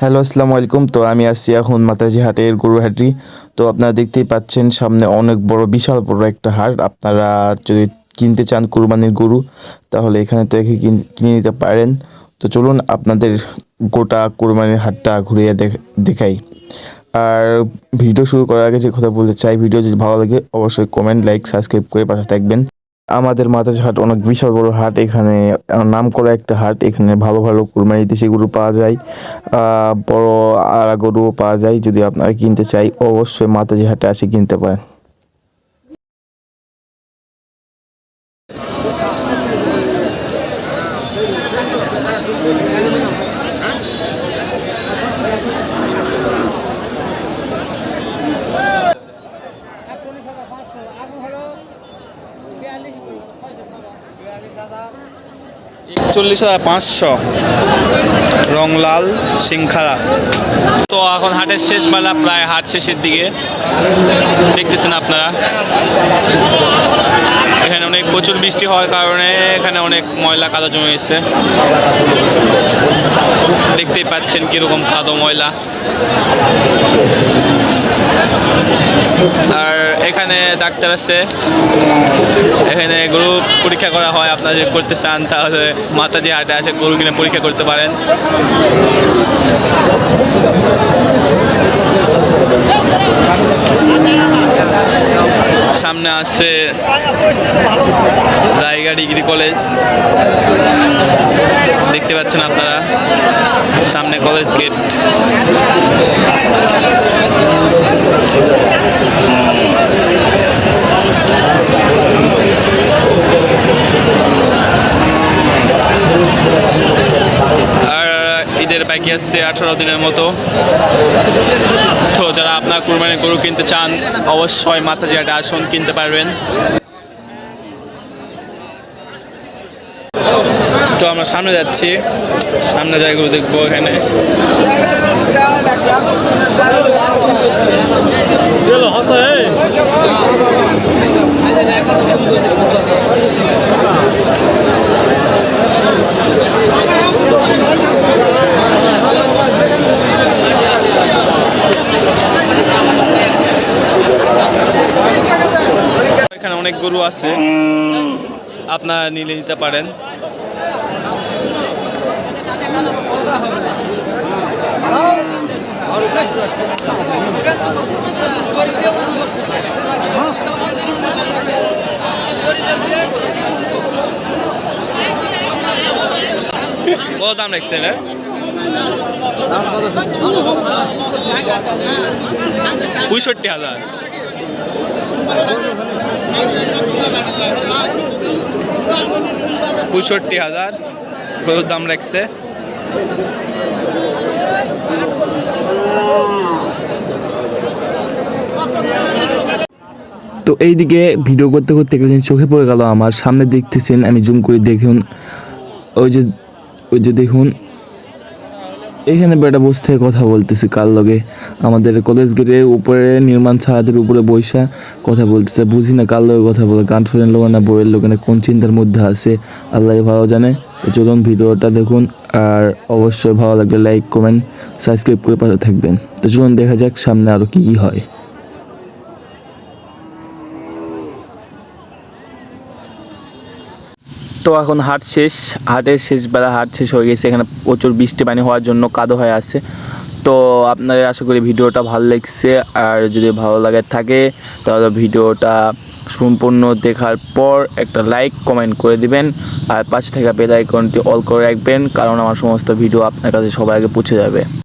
Hello, আসসালামু আলাইকুম। তো আমি আসছি এখন মাতাজি হাটের গরু হাটরি তো আপনারা দেখতেই পাচ্ছেন সামনে অনেক বড়, বিশাল বড় একটা হাট। আপনারা যদি কিনতে চান কুরবানির গরু, তাহলে এখানে থেকে কিন- নিতে পারেন। তো চলুন আপনাদের গোটা কুরবানির হাটটা ঘুরিয়ে দেখ- দেখাই। আর ভিডিও শুরু করার আগে যে কথা বলতে চাই, ভিডিও যদি ভালো লাগে অবশ্যই কমেন্ট, লাইক, সাবস্ক্রাইব করে পাশে থাকবেন। আমাদের মাতাজি হাট অনেক বিশাল বড় হাট। এখানে নাম করা একটা হাট। এখানে ভালো ভালো কুরবানি দেশি গরু পাওয়া যায়। বড় আড়া গরুও পাওয়া যায়। যদি আপনারা কিনতে চাই, অবশ্যই মাতাজি হাটে আসে কিনতে পারেন। একচল্লিশ হাজার পাঁচশো আগুন হলো বিয়াল্লিশ একচল্লিশ হাজার পাঁচশো। রং লাল সিংখারা। তো এখন হাটের শেষ বেলা, প্রায় হাট শেষের দিকে। দেখতেছেন আপনারা। এখানে অনেক প্রচুর বৃষ্টি হওয়ার কারণে এখানে অনেক ময়লা কাদা জমে গেছে। দেখতেই পাচ্ছেন কীরকম কাদো ময়লা। আর এখানে ডাক্তার আছে। এখানে গরু পরীক্ষা করা হয়, আপনারা যদি করতে চান তাহলে যে হাটে আসে, গরু কিনে পরীক্ষা করতে পারেন। সামনে আছে রায়গা ডিগ্রি কলেজ। দেখতে পাচ্ছেন আপনারা সামনে কলেজ গেট। বাকি আসছে আঠারো দিনের মতো। তো যারা আপনার কুরবানি গরু কিনতে চান, অবশ্যই মাথা জিয়াটা আসুন কিনতে পারবেন। তো আমরা সামনে যাচ্ছি। সামনে জায়গাগুলো দেখব এখানে এখানে অনেক গরু আছে। আপনারা নিলে নিতে পারেন। কত দাম রাখছেন এর? পঁয়ষট্টি হাজার। পঁয়ষট্টি হাজার, গরুর দাম রাখছে। তো এইদিকে ভিডিও করতে করতে জিনিস চোখে পড়ে গেল আমার। সামনে দেখতেছেন, আমি জুম করে দেখুন। ওই যে ওই যে দেখুন এখানে বেটা বসে থেকে কথা বলতেছে কার লগে? আমাদের কলেজ গেটের উপরে নির্মাণ ছাদের উপরে বৈশা কথা বলতেছে। বুঝি না কার লগে কথা বলে গার্লফ্রেন্ড লোক না বইয়ের লোক না, কোন চিন্তার মধ্যে আছে? আল্লাহ ভালো জানে। তো চলুন ভিডিওটা দেখুন, আর অবশ্যই ভালো লাগলে লাইক কমেন্ট সাবস্ক্রাইব করে পাশে থাকবেন। তো চলুন দেখা যাক সামনে আরও কী কী হয়। তো এখন হাট শেষ, হাটের শেষ বেলা হাট শেষ হয়ে গেছে, এখানে প্রচুর বৃষ্টি পানি হওয়ার জন্য কাদো হয়ে আছে। তো আপনাদের আশা করি ভিডিওটা ভালো লাগছে, আর যদি ভালো লাগে থাকে, তাহলে ভিডিওটা সম্পূর্ণ দেখার পর একটা লাইক, কমেন্ট করে দিবেন, আর পাশে থাকা বেল আইকনটি অল করে রাখবেন, কারণ আমার সমস্ত ভিডিও আপনার কাছে সবার আগে পৌঁছে যাবে।